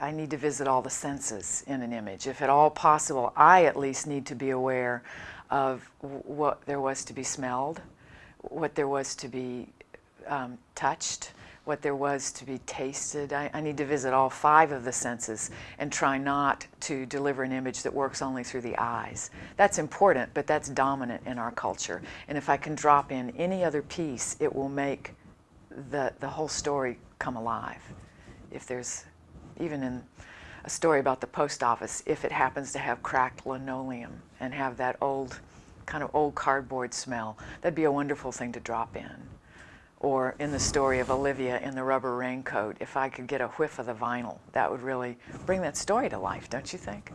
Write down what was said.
I need to visit all the senses in an image. If at all possible, I at least need to be aware of what there was to be smelled, what there was to be um, touched, what there was to be tasted. I, I, need to visit all five of the senses and try not to deliver an image that works only through the eyes. That's important, but that's dominant in our culture. And if I can drop in any other piece, it will make the, the whole story come alive. If there's, even in a story about the post office, if it happens to have cracked linoleum and have that old, kind of old cardboard smell, that'd be a wonderful thing to drop in or in the story of Olivia in the rubber raincoat, if I could get a whiff of the vinyl, that would really bring that story to life, don't you think?